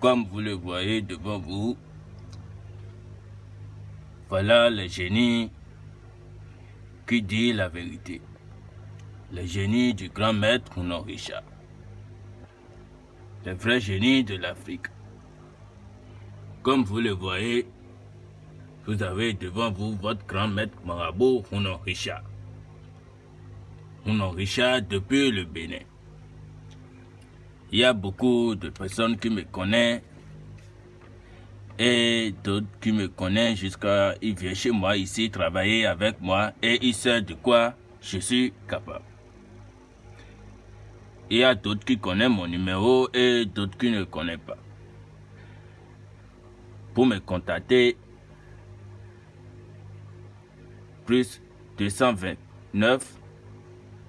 Comme vous le voyez devant vous, voilà le génie qui dit la vérité. Le génie du grand maître Mounon Richard. Le vrai génie de l'Afrique. Comme vous le voyez, vous avez devant vous votre grand maître marabout Mounon Richard. Mounon Richard depuis le Bénin. Il y a beaucoup de personnes qui me connaissent et d'autres qui me connaissent jusqu'à... Ils viennent chez moi ici travailler avec moi et ils savent de quoi je suis capable. Il y a d'autres qui connaissent mon numéro et d'autres qui ne connaissent pas. Pour me contacter, plus 229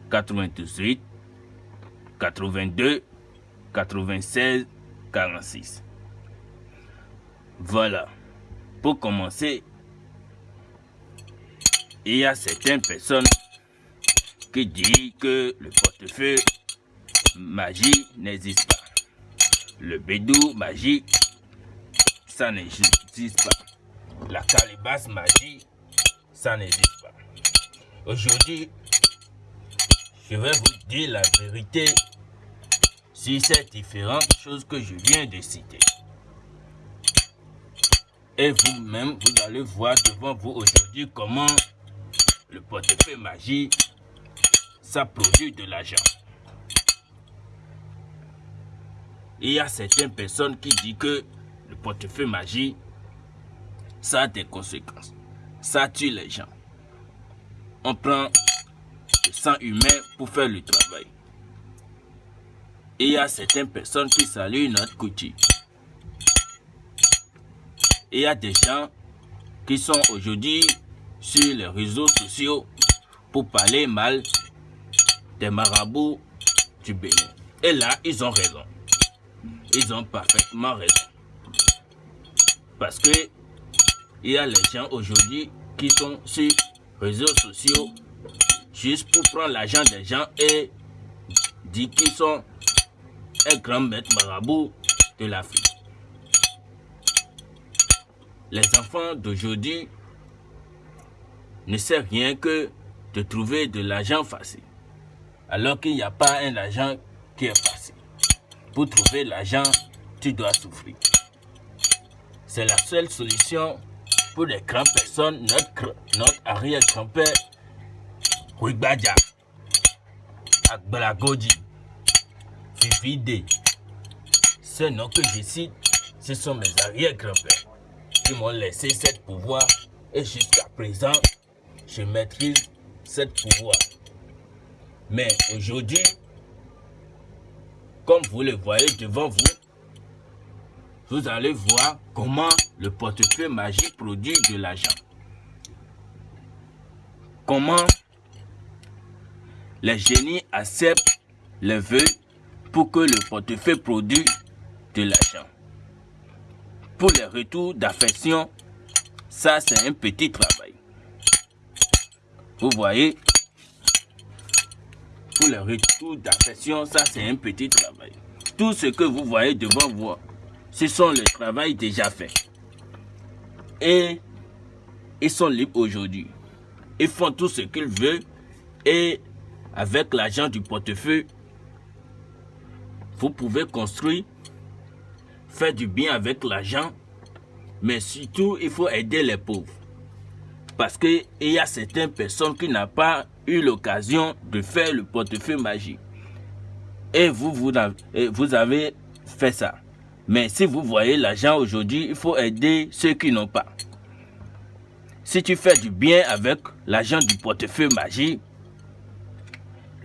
98 82 96 46. Voilà. Pour commencer, il y a certaines personnes qui disent que le portefeuille magie n'existe pas. Le bédou magie, ça n'existe pas. La calebasse magie, ça n'existe pas. Aujourd'hui, je vais vous dire la vérité sur ces différentes choses que je viens de citer. Et vous-même, vous allez voir devant vous aujourd'hui comment le portefeuille magie, ça produit de l'argent. Il y a certaines personnes qui disent que le portefeuille magie, ça a des conséquences. Ça tue les gens. On prend humain pour faire le travail. il y a certaines personnes qui saluent notre couture. Il y a des gens qui sont aujourd'hui sur les réseaux sociaux pour parler mal des marabouts du Bénin. Et là, ils ont raison. Ils ont parfaitement raison. Parce que il y a les gens aujourd'hui qui sont sur les réseaux sociaux juste pour prendre l'argent des gens et dire qu'ils sont un grand maître marabout de l'Afrique. Les enfants d'aujourd'hui ne savent rien que de trouver de l'argent facile. Alors qu'il n'y a pas un argent qui est facile. Pour trouver l'argent, tu dois souffrir. C'est la seule solution pour les grandes personnes, notre, notre arrière-grand-père, Ouigbadja, Akbalagoji, Vivide. Ces noms que je cite, ce sont mes arrière-grands-pères qui m'ont laissé ce pouvoir et jusqu'à présent, je maîtrise ce pouvoir. Mais aujourd'hui, comme vous le voyez devant vous, vous allez voir comment le portefeuille magique produit de l'argent. Comment les génies acceptent les vœux pour que le portefeuille produise de l'argent. Pour les retours d'affection, ça c'est un petit travail. Vous voyez, pour les retours d'affection, ça c'est un petit travail. Tout ce que vous voyez devant vous, ce sont les travaux déjà faits. Et ils sont libres aujourd'hui. Ils font tout ce qu'ils veulent et avec l'argent du portefeuille, vous pouvez construire, faire du bien avec l'argent, mais surtout il faut aider les pauvres. Parce qu'il y a certaines personnes qui n'ont pas eu l'occasion de faire le portefeuille magique. Et vous, avez fait ça. Mais si vous voyez l'argent aujourd'hui, il faut aider ceux qui n'ont pas. Si tu fais du bien avec l'argent du portefeuille magique,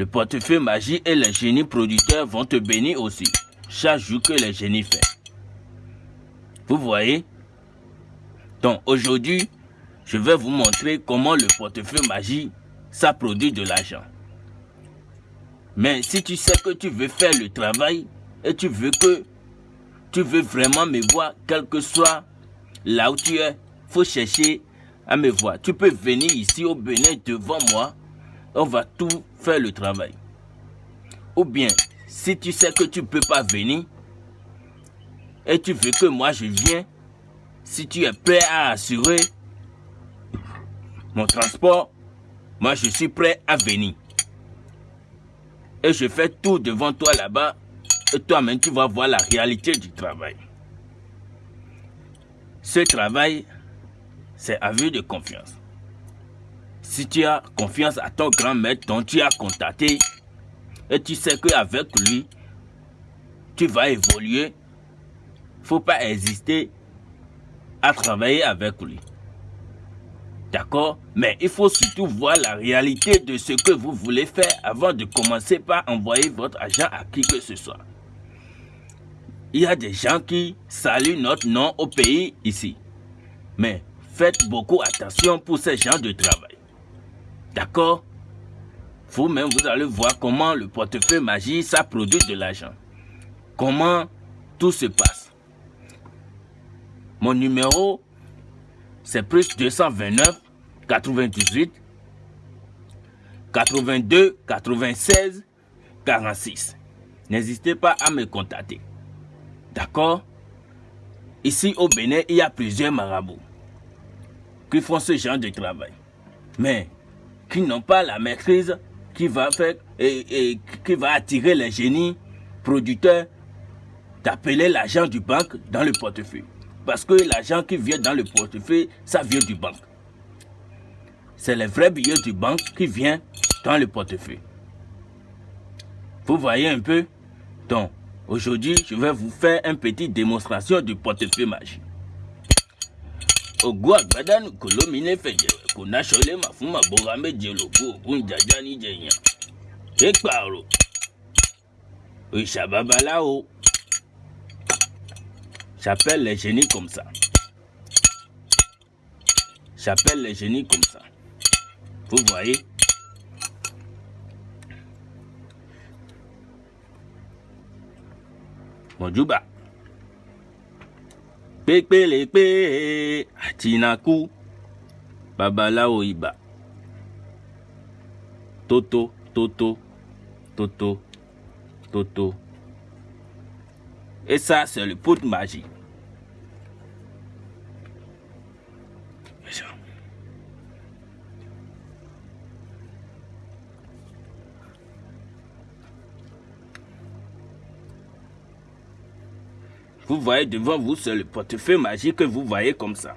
le portefeuille magique et les génies producteurs vont te bénir aussi, chaque jour que les génies font. Vous voyez? Donc aujourd'hui, je vais vous montrer comment le portefeuille magique, ça produit de l'argent. Mais si tu sais que tu veux faire le travail et tu veux que tu veux vraiment me voir, quel que soit là où tu es, faut chercher à me voir. Tu peux venir ici au Bénin devant moi on va tout faire le travail. Ou bien, si tu sais que tu ne peux pas venir, et tu veux que moi je vienne, si tu es prêt à assurer mon transport, moi je suis prêt à venir. Et je fais tout devant toi là-bas, et toi-même tu vas voir la réalité du travail. Ce travail, c'est à vue de confiance. Si tu as confiance à ton grand maître dont tu as contacté, et tu sais qu'avec lui, tu vas évoluer, faut pas hésiter à travailler avec lui. D'accord? Mais il faut surtout voir la réalité de ce que vous voulez faire avant de commencer par envoyer votre agent à qui que ce soit. Il y a des gens qui saluent notre nom au pays ici. Mais faites beaucoup attention pour ces gens de travail. D'accord Vous-même, vous allez voir comment le portefeuille magie, ça produit de l'argent. Comment tout se passe. Mon numéro, c'est plus 229 98 82 96 46. N'hésitez pas à me contacter. D'accord? Ici au Bénin, il y a plusieurs marabouts qui font ce genre de travail. Mais qui n'ont pas la maîtrise qui va faire et, qui va attirer les génies producteurs d'appeler l'argent du banque dans le portefeuille. Parce que l'argent qui vient dans le portefeuille, ça vient du banque. C'est les vrais billets du banque qui viennent dans le portefeuille. Vous voyez un peu? Donc, aujourd'hui, je vais vous faire une petite démonstration du portefeuille magique. ògùn àgbádànù kò lómi lẹ́fẹ̀yẹ̀ kò náṣọ ilé mà fún màbóra méje lògùn ògùn ìjàjá níjẹyàn. Pépà rò òṣà babaláwo. Ṣàpẹ̀lẹ̀ ṣe ní kòmsà. Ṣàpẹ̀lẹ̀ ṣe ní kòmsà. Fúnfún ayé. mọ̀júbà. Pépélépé. Àtìnákú babaláwo ibà tótó tótó tótó tótó et ça c'est le pot magique. Vous voyez devant vous, c'est le portefeuille magique que vous voyez comme ça.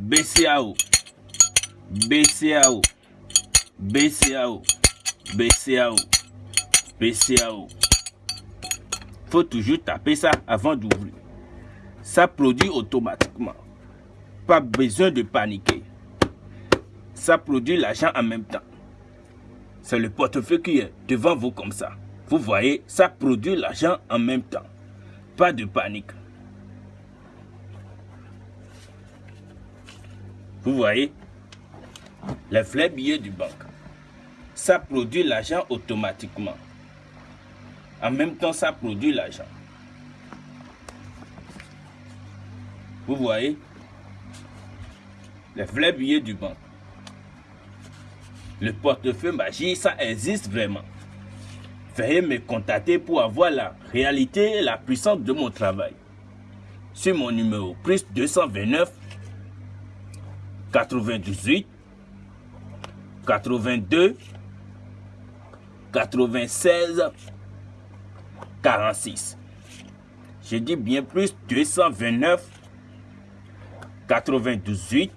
BCAO. BCAO. BCAO. BCAO. BCAO. faut toujours taper ça avant d'ouvrir. Ça produit automatiquement. Pas besoin de paniquer. Ça produit l'argent en même temps. C'est le portefeuille qui est devant vous comme ça. Vous voyez, ça produit l'argent en même temps. Pas de panique. Vous voyez, les vrais billets du banque. Ça produit l'argent automatiquement. En même temps, ça produit l'argent. Vous voyez Les vrais billets du banque. Le portefeuille magique, ça existe vraiment. Veuillez me contacter pour avoir la réalité et la puissance de mon travail. Sur mon numéro plus 229 98 82 96 46. Je dis bien plus 229 98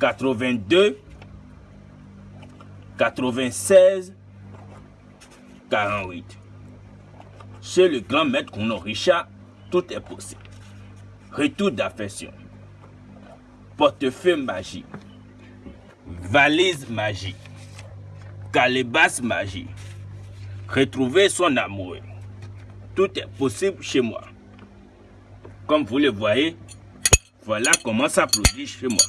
82 96 48. Chez le grand maître Kuno Richard, tout est possible. Retour d'affection. Portefeuille magique. valise magique, calebasse magique, retrouver son amour. Tout est possible chez moi. Comme vous le voyez, voilà comment ça produit chez moi.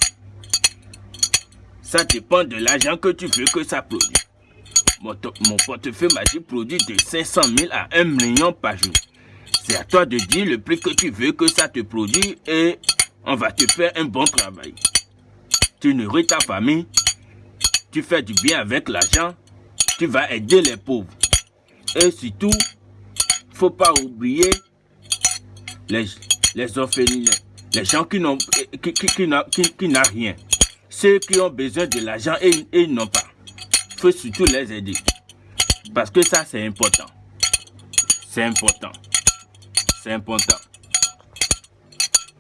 Ça dépend de l'argent que tu veux que ça produise. Mon, portefeuille magique produit de 500 000 à 1 million par jour. C'est à toi de dire le prix que tu veux que ça te produise et on va te faire un bon travail. Tu nourris ta famille, tu fais du bien avec l'argent, tu vas aider les pauvres. Et surtout, faut pas oublier les, les orphelins, les gens qui n'ont qui, qui, rien. Ceux qui ont besoin de l'argent et, et n'ont pas. faut surtout les aider. Parce que ça, c'est important. C'est important. C'est important.